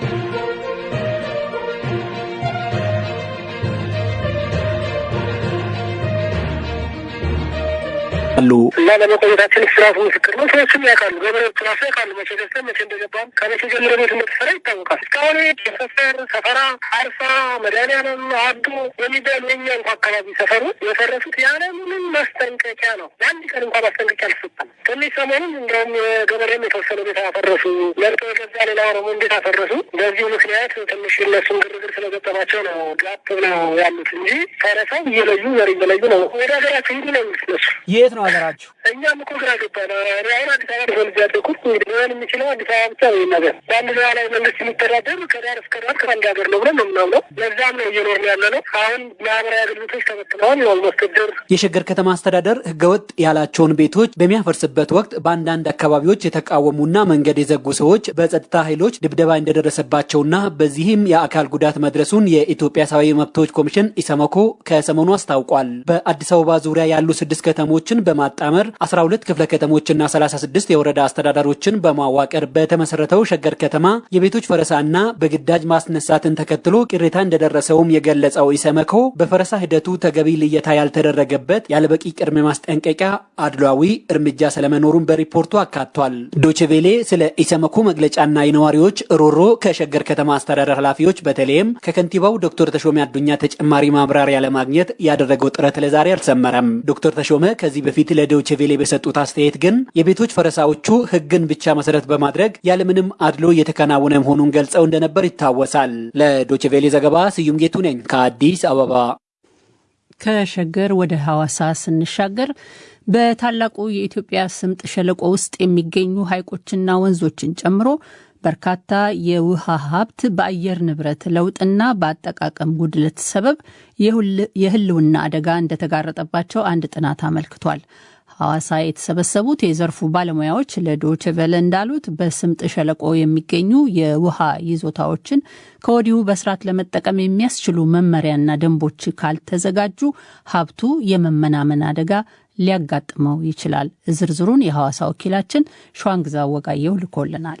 Thank you. አሉ እና ለመቆየታችን ስራቱ ምስክር ነው። ሰዎችም ያውቃሉ፣ ገበሬዎች ራሱ ያውቃሉ። መቼ ገዝተን መቼ እንደገባም ከመቼ ጀምሮ ቤት እንደተሰራ ይታወቃል። እስካሁን ሰፈር፣ ሰፈራ፣ አርሳ፣ መድኃኒዓለም፣ አዶ የሚባሉ የኛ እንኳ አካባቢ ሰፈሩ የፈረሱት ያለ ምንም ማስጠንቀቂያ ነው። ለአንድ ቀን እንኳ ማስጠንቀቂያ አልሰጠም። ትንሽ ሰሞኑን እንደውም የገበሬም የተወሰነ ቤት አፈረሱ። መርጦ የገዛ ሌላ ኦሮሞ እንዴት አፈረሱ። በዚሁ ምክንያት ትንሽ እነሱም ግርግር ስለገጠማቸው ነው ጋብ ብለው ያሉት እንጂ ፈረሳው እየለዩ ዘር እየለዩ ነው። ወደ ሀገራቸው ሂዱ ነው እነሱ። የት ነው ሀገራችሁ? እኛም እኮ ግራ ገባን። አሁን አዲስ አበባ ተወልጄ ያደኩት እንግዲህ ሊሆን የሚችለው አዲስ አበባ ብቻ ነው። ነገር በአንድ ሉዓላዊ መንግስት የሚተዳደር ከዳር እስከ ዳር ከአንድ ሀገር ነው ብለን ነው የምናምነው። ለዛም ነው እየኖርን ያለ ነው። አሁን ማህበራዊ አገልግሎቶች ተበትነዋል። ማስገደር የሸገር ከተማ አስተዳደር ህገወጥ ያላቸውን ቤቶች በሚያፈርስበት ወቅት በአንዳንድ አካባቢዎች የተቃወሙና መንገድ የዘጉ ሰዎች በጸጥታ ኃይሎች ድብደባ እንደደረሰባቸውና በዚህም የአካል ጉዳት መድረሱን የኢትዮጵያ ሰብአዊ መብቶች ኮሚሽን ኢሰመኮ ከሰሞኑ አስታውቋል። በአዲስ አበባ ዙሪያ ያሉ ስድስት ከተሞችን በማጣመር 12 ክፍለ ከተሞችና 36 የወረዳ አስተዳደሮችን በማዋቀር በተመሰረተው ሸገር ከተማ የቤቶች ፈረሳና በግዳጅ ማስነሳትን ተከትሎ ቅሬታ እንደደረሰውም የገለጸው ኢሰመኮ በፈረሳ ሂደቱ ተገቢ ልየታ ያልተደረገበት ያለበቂ ቅድመ ማስጠንቀቂያ አድሏዊ እርምጃ ስለመኖሩን በሪፖርቱ አካቷል። ዶችቬሌ ስለ ኢሰመኮ መግለጫና የነዋሪዎች ሮሮ ከሸገር ከተማ አስተዳደር ኃላፊዎች በተለይም ከከንቲባው ዶክተር ተሾመ አዱኛ ተጨማሪ ማብራሪያ ለማግኘት ያደረገው ጥረት ለዛሬ አልሰመረም። ዶክተር ተሾመ ከዚህ በፊት ለዶችቬሌ በሰጡት አስተያየት ግን የቤቶች ፈረሳዎቹ ሕግን ብቻ መሰረት በማድረግ ያለምንም አድሎ እየተከናወነ መሆኑን ገልጸው እንደነበር ይታወሳል። ለዶችቬሌ ዘገባ ስዩም ጌቱ ነኝ ከአዲስ አበባ። ከሸገር ወደ ሐዋሳ ስንሻገር በታላቁ የኢትዮጵያ ስምጥ ሸለቆ ውስጥ የሚገኙ ሐይቆችና ወንዞችን ጨምሮ በርካታ የውሃ ሀብት በአየር ንብረት ለውጥና በአጠቃቀም ጉድለት ሰበብ የህልውና አደጋ እንደተጋረጠባቸው አንድ ጥናት አመልክቷል። ሐዋሳ የተሰበሰቡት የዘርፉ ባለሙያዎች ለዶይቼ ቬለ እንዳሉት በስምጥ ሸለቆ የሚገኙ የውሃ ይዞታዎችን ከወዲሁ በስርዓት ለመጠቀም የሚያስችሉ መመሪያና ደንቦች ካልተዘጋጁ ሀብቱ የመመናመን አደጋ ሊያጋጥመው ይችላል። ዝርዝሩን የሐዋሳ ወኪላችን ሸዋንግዛ ወጋየው ልኮልናል።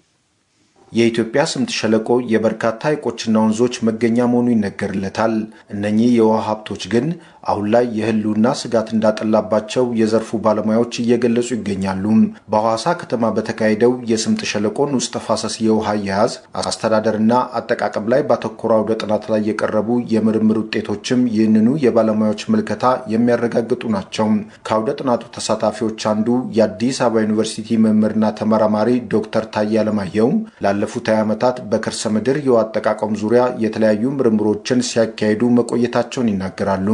የኢትዮጵያ ስምጥ ሸለቆ የበርካታ ሐይቆችና ወንዞች መገኛ መሆኑ ይነገርለታል። እነኚህ የውሃ ሀብቶች ግን አሁን ላይ የህልውና ስጋት እንዳጠላባቸው የዘርፉ ባለሙያዎች እየገለጹ ይገኛሉ። በሐዋሳ ከተማ በተካሄደው የስምጥ ሸለቆን ውስጥ ተፋሰስ የውሃ አያያዝ አስተዳደርና አጠቃቀም ላይ ባተኮረ አውደ ጥናት ላይ የቀረቡ የምርምር ውጤቶችም ይህንኑ የባለሙያዎች ምልከታ የሚያረጋግጡ ናቸው። ከአውደ ጥናቱ ተሳታፊዎች አንዱ የአዲስ አበባ ዩኒቨርሲቲ መምህርና ተመራማሪ ዶክተር ታዬ አለማየሁ ላለፉት 20 ዓመታት በከርሰ ምድር የውሃ አጠቃቀም ዙሪያ የተለያዩ ምርምሮችን ሲያካሂዱ መቆየታቸውን ይናገራሉ።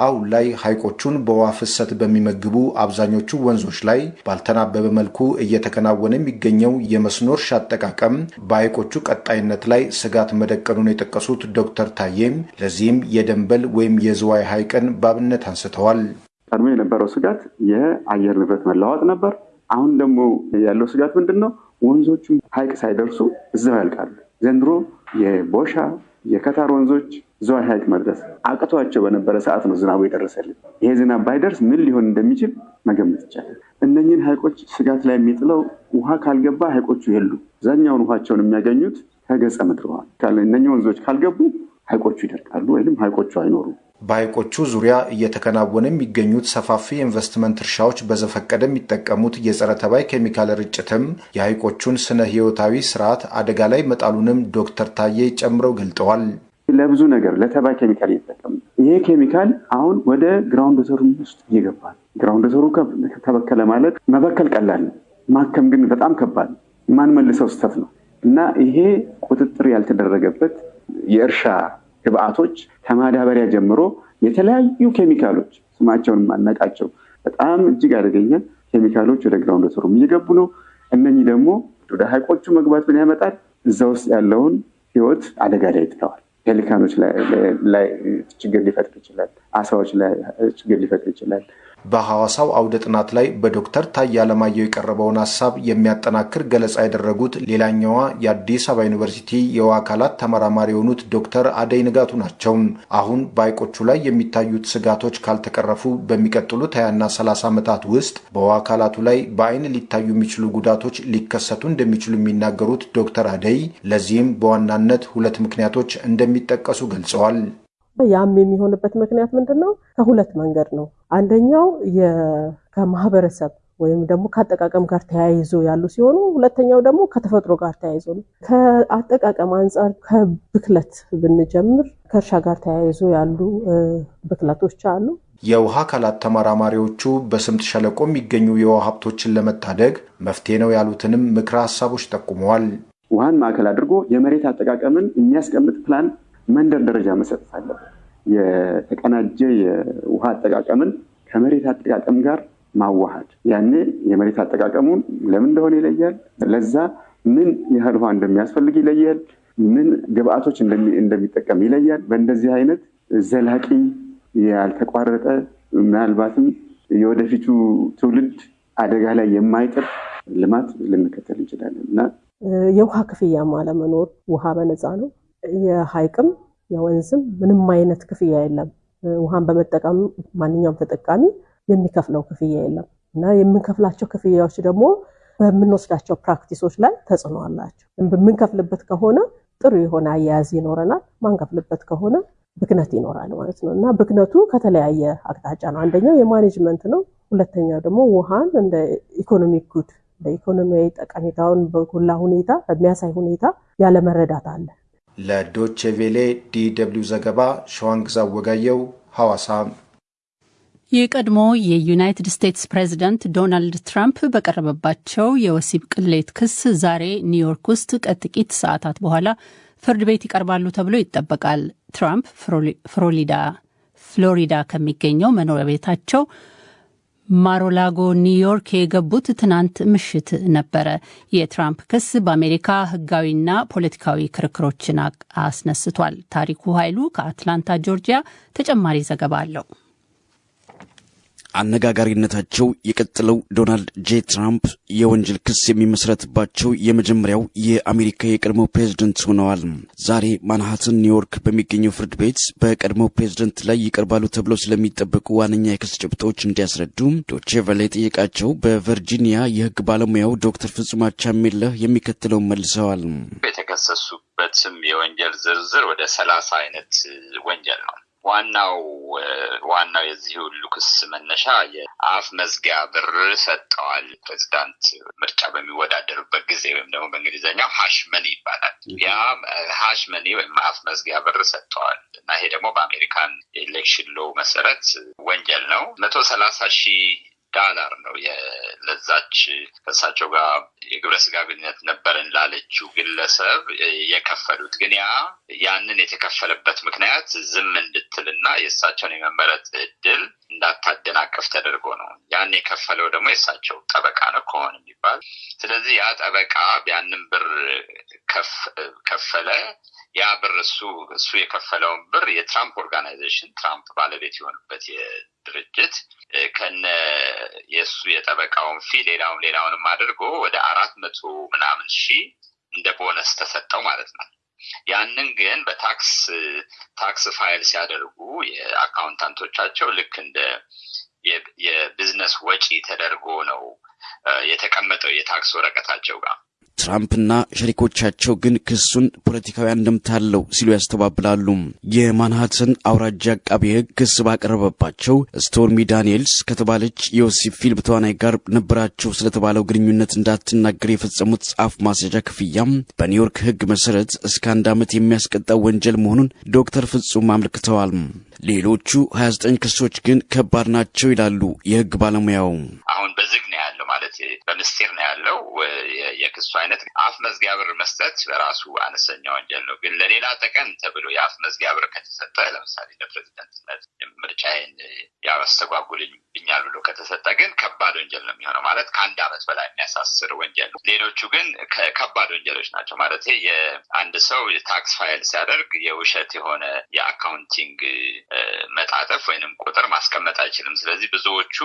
አሁን ላይ ሐይቆቹን በውሃ ፍሰት በሚመግቡ አብዛኞቹ ወንዞች ላይ ባልተናበበ መልኩ እየተከናወነ የሚገኘው የመስኖ እርሻ አጠቃቀም በሐይቆቹ ቀጣይነት ላይ ስጋት መደቀኑን የጠቀሱት ዶክተር ታዬም ለዚህም የደንበል ወይም የዝዋይ ሐይቅን በአብነት አንስተዋል። ቀድሞ የነበረው ስጋት የአየር ንብረት መለዋወጥ ነበር። አሁን ደግሞ ያለው ስጋት ምንድን ነው? ወንዞቹ ሐይቅ ሳይደርሱ እዛው ያልቃሉ። ዘንድሮ የቦሻ የከታር ወንዞች ዝዋይ ሐይቅ መድረስ አቅቷቸው በነበረ ሰዓት ነው ዝናቡ የደረሰልን። ይሄ ዝናብ ባይደርስ ምን ሊሆን እንደሚችል መገመት ይቻላል። እነኝህን ሐይቆች ስጋት ላይ የሚጥለው ውሃ ካልገባ ሐይቆቹ የሉ። አብዛኛውን ውሃቸውን የሚያገኙት ከገጸ ምድር ውሃ። እነኝህ ወንዞች ካልገቡ ሐይቆቹ ይደርቃሉ ወይም ሐይቆቹ አይኖሩም። በሐይቆቹ ዙሪያ እየተከናወነ የሚገኙት ሰፋፊ የኢንቨስትመንት እርሻዎች በዘፈቀደ የሚጠቀሙት የጸረ ተባይ ኬሚካል ርጭትም የሐይቆቹን ስነ ሕይወታዊ ስርዓት አደጋ ላይ መጣሉንም ዶክተር ታዬ ጨምረው ገልጠዋል። ለብዙ ነገር ለተባይ ኬሚካል እየተጠቀሙ ይሄ ኬሚካል አሁን ወደ ground water ኡ ውስጥ እየገባል። ground water ኡ ተበከለ ማለት መበከል ቀላል ነው፣ ማከም ግን በጣም ከባድ ነው። የማንመልሰው ስህተት ነው እና ይሄ ቁጥጥር ያልተደረገበት የእርሻ ግብአቶች ከማዳበሪያ ጀምሮ የተለያዩ ኬሚካሎች ስማቸውን ማናቃቸው በጣም እጅግ አደገኛ ኬሚካሎች ወደ ground water ኡም እየገቡ ነው። እነኚህ ደግሞ ወደ ሐይቆቹ መግባት ምን ያመጣል? እዛ ውስጥ ያለውን ህይወት አደጋ ላይ ይጥለዋል። ፔሊካኖች ላይ ችግር ሊፈጥር ይችላል። አሳዎች ላይ ችግር ሊፈጥር ይችላል። በሐዋሳው አውደ ጥናት ላይ በዶክተር ታዬ አለማየሁ የቀረበውን ሀሳብ የሚያጠናክር ገለጻ ያደረጉት ሌላኛዋ የአዲስ አበባ ዩኒቨርሲቲ የውሃ አካላት ተመራማሪ የሆኑት ዶክተር አደይ ንጋቱ ናቸው። አሁን በሐይቆቹ ላይ የሚታዩት ስጋቶች ካልተቀረፉ በሚቀጥሉት ሀያና ሰላሳ ዓመታት ውስጥ በውሃ አካላቱ ላይ በአይን ሊታዩ የሚችሉ ጉዳቶች ሊከሰቱ እንደሚችሉ የሚናገሩት ዶክተር አደይ ለዚህም በዋናነት ሁለት ምክንያቶች እንደሚጠቀሱ ገልጸዋል። ያም የሚሆንበት ምክንያት ምንድን ነው? ከሁለት መንገድ ነው። አንደኛው ከማህበረሰብ ወይም ደግሞ ከአጠቃቀም ጋር ተያይዞ ያሉ ሲሆኑ፣ ሁለተኛው ደግሞ ከተፈጥሮ ጋር ተያይዞ ነው። ከአጠቃቀም አንጻር ከብክለት ብንጀምር ከእርሻ ጋር ተያይዞ ያሉ ብክለቶች አሉ። የውሃ አካላት ተመራማሪዎቹ በስምጥ ሸለቆ የሚገኙ የውሃ ሀብቶችን ለመታደግ መፍትሄ ነው ያሉትንም ምክረ ሀሳቦች ጠቁመዋል። ውሃን ማዕከል አድርጎ የመሬት አጠቃቀምን የሚያስቀምጥ ፕላን መንደር ደረጃ መሰጠት አለበት። የተቀናጀ የውሃ አጠቃቀምን ከመሬት አጠቃቀም ጋር ማዋሃድ፣ ያኔ የመሬት አጠቃቀሙን ለምን እንደሆነ ይለያል። ለዛ ምን ያህል ውሃ እንደሚያስፈልግ ይለያል። ምን ግብአቶች እንደሚጠቀም ይለያል። በእንደዚህ አይነት ዘላቂ ያልተቋረጠ ምናልባትም የወደፊቱ ትውልድ አደጋ ላይ የማይጥል ልማት ልንከተል እንችላለን እና የውሃ ክፍያም አለመኖር፣ ውሃ በነፃ ነው። የሀይቅም የወንዝም ምንም አይነት ክፍያ የለም። ውሃን በመጠቀም ማንኛውም ተጠቃሚ የሚከፍለው ክፍያ የለም እና የምንከፍላቸው ክፍያዎች ደግሞ በምንወስዳቸው practice ኦች ላይ ተጽዕኖ አላቸው። በምንከፍልበት ከሆነ ጥሩ የሆነ አያያዝ ይኖረናል። ማንከፍልበት ከሆነ ብክነት ይኖራል ማለት ነው እና ብክነቱ ከተለያየ አቅጣጫ ነው። አንደኛው የ management ነው። ሁለተኛው ደግሞ ውሃን እንደ economic good እንደ ኢኮኖሚያዊ ጠቀሜታውን በጎላ ሁኔታ በሚያሳይ ሁኔታ ያለመረዳት አለ። ለዶቼ ቬሌ ዲ ደብልዩ ዘገባ ሸዋንግዛ ወጋየው ሐዋሳ። የቀድሞ የዩናይትድ ስቴትስ ፕሬዚዳንት ዶናልድ ትራምፕ በቀረበባቸው የወሲብ ቅሌት ክስ ዛሬ ኒውዮርክ ውስጥ ከጥቂት ሰዓታት በኋላ ፍርድ ቤት ይቀርባሉ ተብሎ ይጠበቃል። ትራምፕ ፍሎሪዳ ፍሎሪዳ ከሚገኘው መኖሪያ ቤታቸው ማሮላጎ ኒውዮርክ የገቡት ትናንት ምሽት ነበረ። የትራምፕ ክስ በአሜሪካ ሕጋዊና ፖለቲካዊ ክርክሮችን አስነስቷል። ታሪኩ ኃይሉ ከአትላንታ ጆርጂያ ተጨማሪ ዘገባ አለው። አነጋጋሪነታቸው የቀጠለው ዶናልድ ጄ ትራምፕ የወንጀል ክስ የሚመሰረትባቸው የመጀመሪያው የአሜሪካ የቀድሞ ፕሬዝደንት ሆነዋል። ዛሬ ማንሃተን ኒውዮርክ በሚገኘው ፍርድ ቤት በቀድሞ ፕሬዝደንት ላይ ይቀርባሉ ተብለው ስለሚጠበቁ ዋነኛ የክስ ጭብጦች እንዲያስረዱ ዶቼ ቬለ የጠየቃቸው በቨርጂኒያ የህግ ባለሙያው ዶክተር ፍጹም አቻሜለህ የሚከተለውን መልሰዋል። የተከሰሱበትም የወንጀል ዝርዝር ወደ ሰላሳ አይነት ወንጀል ነው። ዋናው ዋናው የዚህ ሁሉ ክስ መነሻ የአፍ መዝጊያ ብር ሰጠዋል። ፕሬዚዳንት ምርጫ በሚወዳደሩበት ጊዜ ወይም ደግሞ በእንግሊዝኛው hush money ይባላል። ያ hush money ወይም አፍ መዝጊያ ብር ሰጠዋል እና ይሄ ደግሞ በአሜሪካን የ election law መሰረት ወንጀል ነው። መቶ ሰላሳ ሺህ ዳላር ነው ለዛች ከእሳቸው ጋር የግብረ ስጋ ግንኙነት ነበረን ላለችው ግለሰብ የከፈሉት። ግን ያ ያንን የተከፈለበት ምክንያት ዝም እንድትልና የእሳቸውን የመመረጥ እድል እንዳታደናቀፍ ተደርጎ ነው። ያን የከፈለው ደግሞ የእሳቸው ጠበቃ ነው ከሆነ የሚባል ስለዚህ ያ ጠበቃ ያንን ብር ከፈለ። ያ ብር እሱ እሱ የከፈለውን ብር የትራምፕ organization ትራምፕ ባለቤት የሆኑበት ድርጅት ከነ የእሱ የጠበቃውን fee ሌላውን ሌላውንም አድርጎ ወደ አራት መቶ ምናምን ሺህ እንደ ቦነስ ተሰጠው ማለት ነው። ያንን ግን በታክስ ታክስ ፋይል ሲያደርጉ የ accountant ኦቻቸው ልክ እንደ የቢዝነስ ወጪ ተደርጎ ነው የተቀመጠው የታክስ ወረቀታቸው ጋር። ትራምፕና ሸሪኮቻቸው ግን ክሱን ፖለቲካዊ አንድምታ አለው ሲሉ ያስተባብላሉ። የማንሃተን አውራጃ አቃቤ ሕግ ክስ ባቀረበባቸው ስቶርሚ ዳንኤልስ ከተባለች የወሲብ ፊልም ተዋናይ ጋር ነበራቸው ስለተባለው ግንኙነት እንዳትናገር የፈጸሙት አፍ ማስያዣ ክፍያም በኒውዮርክ ሕግ መሰረት እስከ አንድ ዓመት የሚያስቀጣው ወንጀል መሆኑን ዶክተር ፍጹም አመልክተዋል። ሌሎቹ 29 ክሶች ግን ከባድ ናቸው ይላሉ የሕግ ባለሙያው። አሁን በዝግ ነው ያለው ማለት ምስጢር ነው ያለው። የክሱ አይነት አፍ መዝጊያ ብር መስጠት በራሱ አነስተኛ ወንጀል ነው። ግን ለሌላ ጥቅም ተብሎ የአፍ መዝጊያ ብር ከተሰጠ ለምሳሌ ለፕሬዚደንትነት ምርጫዬን ያስተጓጉልብኛል ብሎ ከተሰጠ ግን ከባድ ወንጀል ነው የሚሆነው። ማለት ከአንድ ዓመት በላይ የሚያሳስር ወንጀል ነው። ሌሎቹ ግን ከባድ ወንጀሎች ናቸው። ማለት የአንድ ሰው ታክስ ፋይል ሲያደርግ የውሸት የሆነ የ accounting መጣጠፍ ወይንም ቁጥር ማስቀመጥ አይችልም። ስለዚህ ብዙዎቹ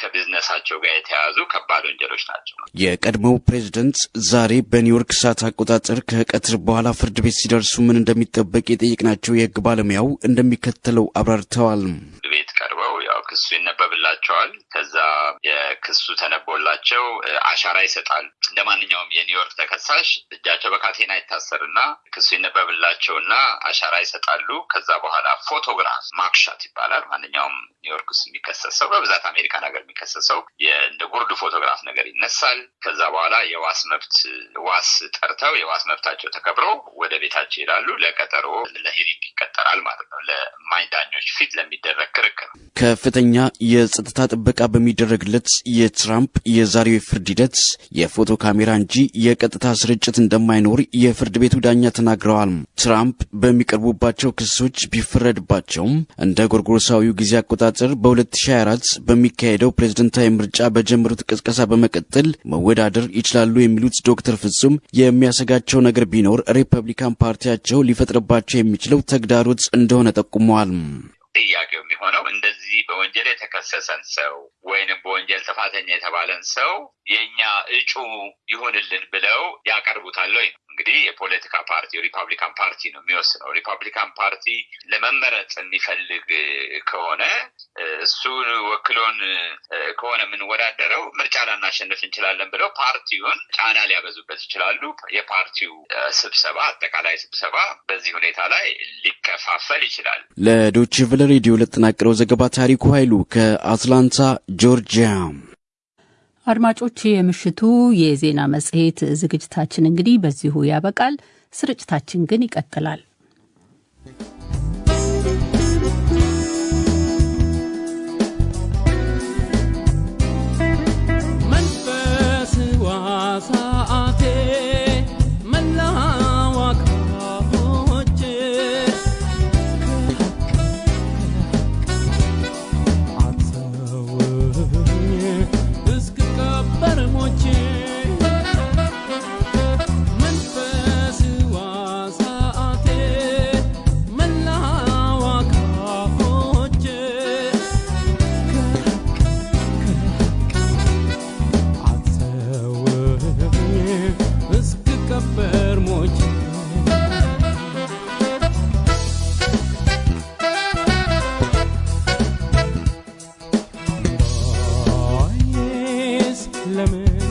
ከቢዝነሳቸው ጋር የተያያዙ ከባድ ወንጀሎች ናቸው። የቀድሞው ፕሬዝደንት ዛሬ በኒውዮርክ ሰዓት አቆጣጠር ከቀትር በኋላ ፍርድ ቤት ሲደርሱ ምን እንደሚጠበቅ የጠየቅናቸው የሕግ ባለሙያው እንደሚከተለው አብራርተዋል። ቤት ቀርበው ያው ክሱ ይነበብላቸዋል። ከዛ የክሱ ተነቦላቸው አሻራ ይሰጣሉ። እንደ ማንኛውም የኒውዮርክ ተከሳሽ እጃቸው በካቴና ይታሰርና ክሱ ይነበብላቸውና አሻራ ይሰጣሉ። ከዛ በኋላ ፎቶግራፍ mug shot ይባላል። ማንኛውም ኒውዮርክ ውስጥ የሚከሰሰው በብዛት አሜሪካን ሀገር የሚከሰሰው እንደ ጉርድ ፎቶግራፍ ነገር ይነሳል። ከዛ በኋላ የዋስ መብት ዋስ ጠርተው የዋስ መብታቸው ተከብሮ ወደ ቤታቸው ይሄዳሉ። ለቀጠሮ ለ hearing ይቀጠራል ማለት ነው። ለማኝ ዳኞች ፊት ለሚደረግ ክርክር ከፍተኛ የጸጥታ ጥበቃ በሚደረግለት የትራምፕ የዛሬው የፍርድ ሂደት የፎቶ ካሜራ እንጂ የቀጥታ ስርጭት እንደማይኖር የፍርድ ቤቱ ዳኛ ተናግረዋል። ትራምፕ በሚቀርቡባቸው ክሶች ቢፈረድባቸውም እንደ ጎርጎሮሳዊው ጊዜ አቆጣጠር በ2024 በሚካሄደው ፕሬዝደንታዊ ምርጫ በጀመሩት ቅስቀሳ በመቀጠል መወዳደር ይችላሉ የሚሉት ዶክተር ፍጹም የሚያሰጋቸው ነገር ቢኖር ሪፐብሊካን ፓርቲያቸው ሊፈጥርባቸው የሚችለው ተግዳሮት እንደሆነ ጠቁመዋል። እንደዚህ በወንጀል የተከሰሰን ሰው ወይንም በወንጀል ጥፋተኛ የተባለን ሰው የእኛ እጩ ይሁንልን ብለው ያቀርቡታል ወይ ነው። እንግዲህ የፖለቲካ ፓርቲ ሪፐብሊካን ፓርቲ ነው የሚወስነው። ሪፐብሊካን ፓርቲ ለመመረጥ የሚፈልግ ከሆነ እሱን ወክሎን ከሆነ የምንወዳደረው ምርጫ ላናሸንፍ እንችላለን ብለው ፓርቲውን ጫና ሊያበዙበት ይችላሉ። የፓርቲው ስብሰባ አጠቃላይ ስብሰባ በዚህ ሁኔታ ላይ ሊከፋፈል ይችላል። ለዶይቼ ቬለ ሬዲዮ ለተጠናቀረው ዘገባ ታሪኩ ኃይሉ ከአትላንታ ጆርጂያ። አድማጮች፣ የምሽቱ የዜና መጽሔት ዝግጅታችን እንግዲህ በዚሁ ያበቃል። ስርጭታችን ግን ይቀጥላል።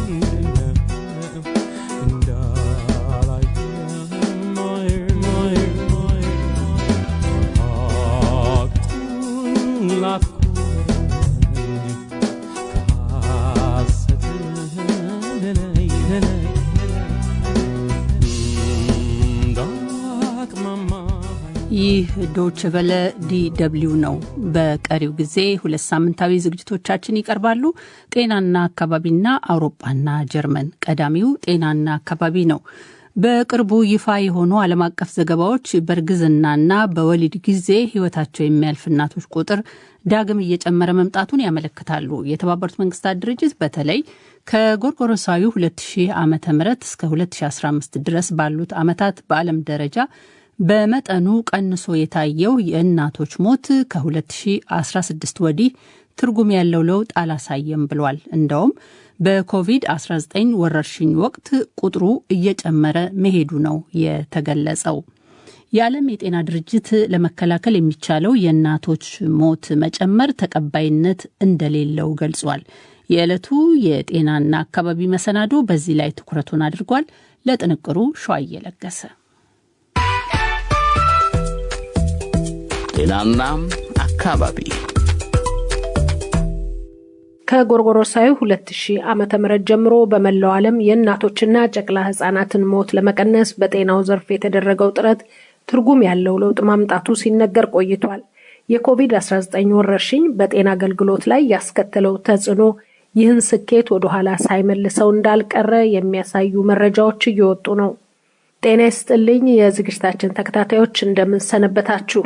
mm-hmm. ይህ ዶች ቨለ ዲ ነው። በቀሪው ጊዜ ሁለት ሳምንታዊ ዝግጅቶቻችን ይቀርባሉ። ጤናና አካባቢና አውሮፓና ጀርመን። ቀዳሚው ጤናና አካባቢ ነው። በቅርቡ ይፋ የሆኑ ዓለም አቀፍ ዘገባዎች በእርግዝናና በወሊድ ጊዜ ሕይወታቸው የሚያልፍ እናቶች ቁጥር ዳግም እየጨመረ መምጣቱን ያመለክታሉ። የተባበሩት መንግስታት ድርጅት በተለይ ከጎርጎሮሳዊ 2000 ዓ ም እስከ 2015 ድረስ ባሉት ዓመታት በዓለም ደረጃ በመጠኑ ቀንሶ የታየው የእናቶች ሞት ከ2016 ወዲህ ትርጉም ያለው ለውጥ አላሳየም ብሏል። እንደውም በኮቪድ-19 ወረርሽኝ ወቅት ቁጥሩ እየጨመረ መሄዱ ነው የተገለጸው። የዓለም የጤና ድርጅት ለመከላከል የሚቻለው የእናቶች ሞት መጨመር ተቀባይነት እንደሌለው ገልጿል። የዕለቱ የጤናና አካባቢ መሰናዶ በዚህ ላይ ትኩረቱን አድርጓል። ለጥንቅሩ ሸዋ እየለገሰ ጤናና አካባቢ ከጎርጎሮሳዊ 2000 ዓመተ ምህረት ጀምሮ በመላው ዓለም የእናቶችና ጨቅላ ህጻናትን ሞት ለመቀነስ በጤናው ዘርፍ የተደረገው ጥረት ትርጉም ያለው ለውጥ ማምጣቱ ሲነገር ቆይቷል። የኮቪድ-19 ወረርሽኝ በጤና አገልግሎት ላይ ያስከተለው ተጽዕኖ ይህን ስኬት ወደኋላ ሳይመልሰው እንዳልቀረ የሚያሳዩ መረጃዎች እየወጡ ነው። ጤና ይስጥልኝ የዝግጅታችን ተከታታዮች እንደምንሰነበታችሁ።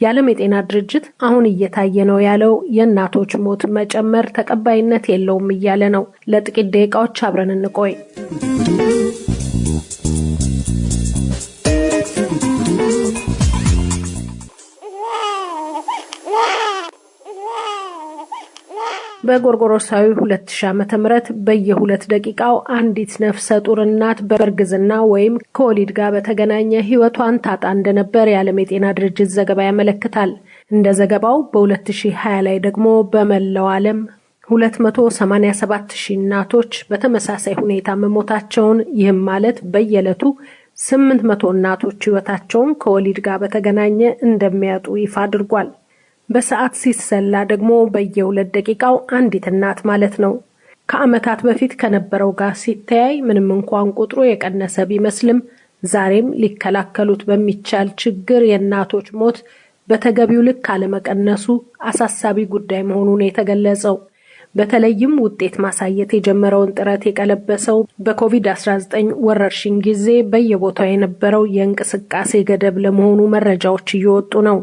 የዓለም የጤና ድርጅት አሁን እየታየ ነው ያለው የእናቶች ሞት መጨመር ተቀባይነት የለውም እያለ ነው። ለጥቂት ደቂቃዎች አብረን እንቆይ። በጎርጎሮሳዊ 2000 ዓመተ ምህረት በየሁለት ደቂቃው አንዲት ነፍሰ ጡር እናት በእርግዝና ወይም ከወሊድ ጋር በተገናኘ ሕይወቷን ታጣ እንደነበር የዓለም የጤና ድርጅት ዘገባ ያመለክታል። እንደ ዘገባው በ2020 ላይ ደግሞ በመላው ዓለም 287 ሺህ እናቶች በተመሳሳይ ሁኔታ መሞታቸውን ይህም ማለት በየዕለቱ 800 እናቶች ሕይወታቸውን ከወሊድ ጋር በተገናኘ እንደሚያጡ ይፋ አድርጓል። በሰዓት ሲሰላ ደግሞ በየሁለት ደቂቃው አንዲት እናት ማለት ነው። ከዓመታት በፊት ከነበረው ጋር ሲተያይ ምንም እንኳን ቁጥሩ የቀነሰ ቢመስልም ዛሬም ሊከላከሉት በሚቻል ችግር የእናቶች ሞት በተገቢው ልክ አለመቀነሱ አሳሳቢ ጉዳይ መሆኑን የተገለጸው በተለይም ውጤት ማሳየት የጀመረውን ጥረት የቀለበሰው በኮቪድ-19 ወረርሽኝ ጊዜ በየቦታው የነበረው የእንቅስቃሴ ገደብ ለመሆኑ መረጃዎች እየወጡ ነው።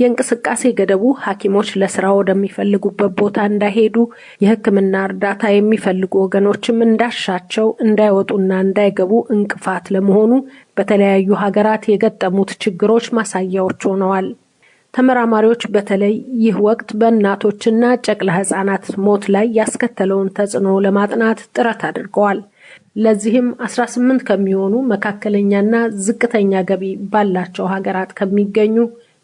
የእንቅስቃሴ ገደቡ ሐኪሞች ለስራ ወደሚፈልጉበት ቦታ እንዳይሄዱ፣ የሕክምና እርዳታ የሚፈልጉ ወገኖችም እንዳሻቸው እንዳይወጡና እንዳይገቡ እንቅፋት ለመሆኑ በተለያዩ ሀገራት የገጠሙት ችግሮች ማሳያዎች ሆነዋል። ተመራማሪዎች በተለይ ይህ ወቅት በእናቶችና ጨቅላ ሕጻናት ሞት ላይ ያስከተለውን ተጽዕኖ ለማጥናት ጥረት አድርገዋል። ለዚህም 18 ከሚሆኑ መካከለኛና ዝቅተኛ ገቢ ባላቸው ሀገራት ከሚገኙ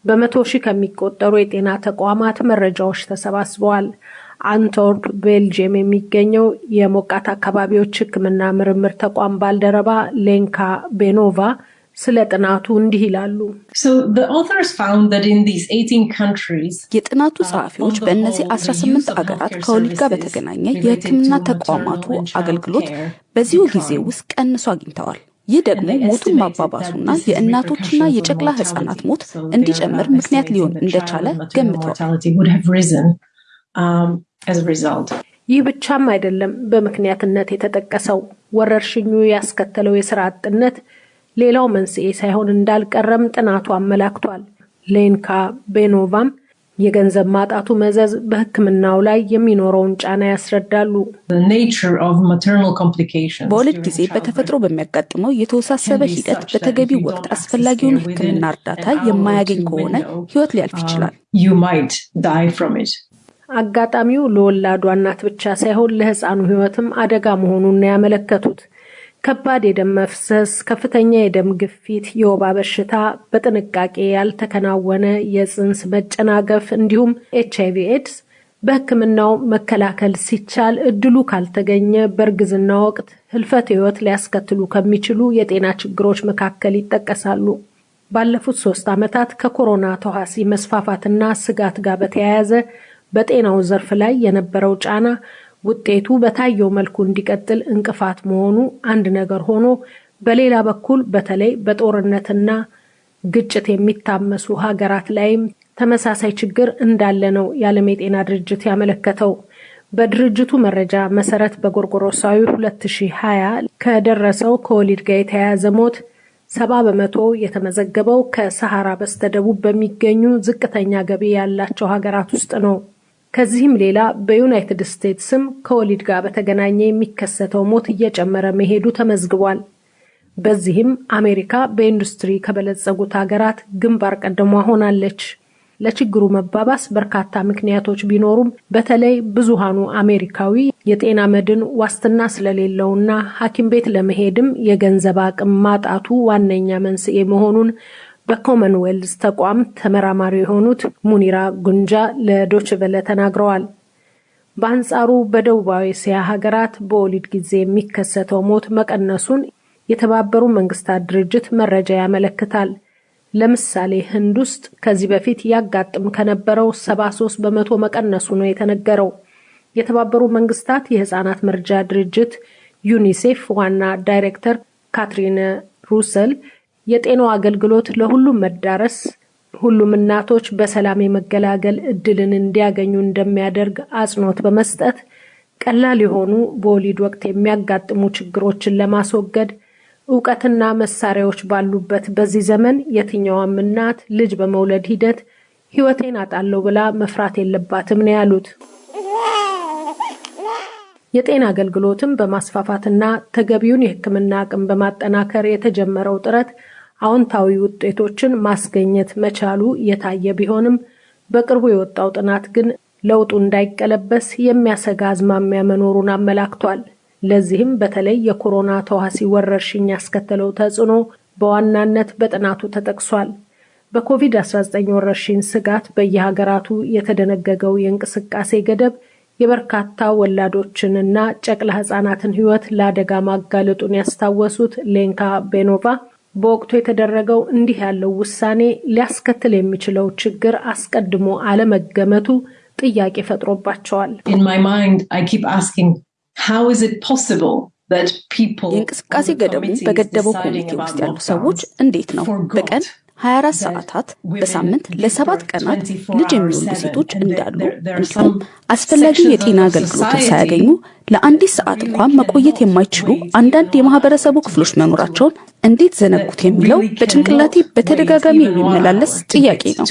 በመቶ ሺህ ከሚቆጠሩ የጤና ተቋማት መረጃዎች ተሰባስበዋል። አንቶርፕ ቤልጅየም የሚገኘው የሞቃት አካባቢዎች ሕክምና ምርምር ተቋም ባልደረባ ሌንካ ቤኖቫ ስለ ጥናቱ እንዲህ ይላሉ። የጥናቱ ጸሐፊዎች በእነዚህ 18 አገራት ከወሊድ ጋር በተገናኘ የሕክምና ተቋማቱ አገልግሎት በዚሁ ጊዜ ውስጥ ቀንሶ አግኝተዋል። ይህ ደግሞ ሞቱን ማባባሱና የእናቶችና የጨቅላ ህጻናት ሞት እንዲጨምር ምክንያት ሊሆን እንደቻለ ገምተዋል። ይህ ብቻም አይደለም በምክንያትነት የተጠቀሰው ወረርሽኙ ያስከተለው የስራ አጥነት ሌላው መንስኤ ሳይሆን እንዳልቀረም ጥናቱ አመላክቷል። ሌንካ ቤኖቫም የገንዘብ ማጣቱ መዘዝ በሕክምናው ላይ የሚኖረውን ጫና ያስረዳሉ። በወሊድ ጊዜ በተፈጥሮ በሚያጋጥመው የተወሳሰበ ሂደት በተገቢው ወቅት አስፈላጊውን ሕክምና እርዳታ የማያገኝ ከሆነ ህይወት ሊያልፍ ይችላል። አጋጣሚው ለወላዷ እናት ብቻ ሳይሆን ለህፃኑ ህይወትም አደጋ መሆኑን ነው ያመለከቱት። ከባድ የደም መፍሰስ፣ ከፍተኛ የደም ግፊት፣ የወባ በሽታ፣ በጥንቃቄ ያልተከናወነ የፅንስ መጨናገፍ እንዲሁም ኤች አይቪ ኤድስ በህክምናው መከላከል ሲቻል እድሉ ካልተገኘ በእርግዝና ወቅት ህልፈት ህይወት ሊያስከትሉ ከሚችሉ የጤና ችግሮች መካከል ይጠቀሳሉ። ባለፉት ሶስት ዓመታት ከኮሮና ተዋሲ መስፋፋትና ስጋት ጋር በተያያዘ በጤናው ዘርፍ ላይ የነበረው ጫና ውጤቱ በታየው መልኩ እንዲቀጥል እንቅፋት መሆኑ አንድ ነገር ሆኖ በሌላ በኩል በተለይ በጦርነትና ግጭት የሚታመሱ ሀገራት ላይም ተመሳሳይ ችግር እንዳለ ነው የዓለም የጤና ድርጅት ያመለከተው። በድርጅቱ መረጃ መሰረት በጎርጎሮሳዊ 2020 ከደረሰው ከወሊድ ጋር የተያያዘ ሞት ሰባ በመቶ የተመዘገበው ከሰሃራ በስተደቡብ በሚገኙ ዝቅተኛ ገቢ ያላቸው ሀገራት ውስጥ ነው። ከዚህም ሌላ በዩናይትድ ስቴትስም ከወሊድ ጋር በተገናኘ የሚከሰተው ሞት እየጨመረ መሄዱ ተመዝግቧል። በዚህም አሜሪካ በኢንዱስትሪ ከበለጸጉት ሀገራት ግንባር ቀደሟ ሆናለች። ለችግሩ መባባስ በርካታ ምክንያቶች ቢኖሩም በተለይ ብዙሃኑ አሜሪካዊ የጤና መድን ዋስትና ስለሌለውና ሐኪም ቤት ለመሄድም የገንዘብ አቅም ማጣቱ ዋነኛ መንስኤ መሆኑን በኮመንዌልዝ ተቋም ተመራማሪ የሆኑት ሙኒራ ጉንጃ ለዶቼ ቬለ ተናግረዋል። በአንጻሩ በደቡባዊ እስያ ሀገራት በወሊድ ጊዜ የሚከሰተው ሞት መቀነሱን የተባበሩ መንግስታት ድርጅት መረጃ ያመለክታል። ለምሳሌ ህንድ ውስጥ ከዚህ በፊት ያጋጥም ከነበረው 73 በመቶ መቀነሱ ነው የተነገረው። የተባበሩ መንግስታት የህፃናት መርጃ ድርጅት ዩኒሴፍ ዋና ዳይሬክተር ካትሪን ሩሰል የጤናው አገልግሎት ለሁሉም መዳረስ ሁሉም እናቶች በሰላም የመገላገል እድልን እንዲያገኙ እንደሚያደርግ አጽንኦት በመስጠት ቀላል የሆኑ በወሊድ ወቅት የሚያጋጥሙ ችግሮችን ለማስወገድ እውቀትና መሳሪያዎች ባሉበት በዚህ ዘመን የትኛዋም እናት ልጅ በመውለድ ሂደት ሕይወቴን አጣለሁ ብላ መፍራት የለባትም ነው ያሉት። የጤና አገልግሎትን በማስፋፋትና ተገቢውን የሕክምና አቅም በማጠናከር የተጀመረው ጥረት አዎንታዊ ውጤቶችን ማስገኘት መቻሉ የታየ ቢሆንም በቅርቡ የወጣው ጥናት ግን ለውጡ እንዳይቀለበስ የሚያሰጋ አዝማሚያ መኖሩን አመላክቷል። ለዚህም በተለይ የኮሮና ተዋሲ ወረርሽኝ ያስከተለው ተጽዕኖ በዋናነት በጥናቱ ተጠቅሷል። በኮቪድ-19 ወረርሽኝ ስጋት በየሀገራቱ የተደነገገው የእንቅስቃሴ ገደብ የበርካታ ወላዶችንና ጨቅላ ህጻናትን ህይወት ለአደጋ ማጋለጡን ያስታወሱት ሌንካ ቤኖቫ በወቅቱ የተደረገው እንዲህ ያለው ውሳኔ ሊያስከትል የሚችለው ችግር አስቀድሞ አለመገመቱ ጥያቄ ፈጥሮባቸዋል። የእንቅስቃሴ ገደቡ በገደበው ኮሚቴ ውስጥ ያሉ ሰዎች እንዴት ነው? በቀን 24 ሰዓታት በሳምንት ለሰባት ቀናት ልጅ የሚወልዱ ሴቶች እንዳሉ እንዲሁም አስፈላጊ የጤና አገልግሎትን ሳያገኙ ለአንዲት ሰዓት እንኳን መቆየት የማይችሉ አንዳንድ የማህበረሰቡ ክፍሎች መኖራቸውን እንዴት ዘነጉት የሚለው በጭንቅላቴ በተደጋጋሚ የሚመላለስ ጥያቄ ነው።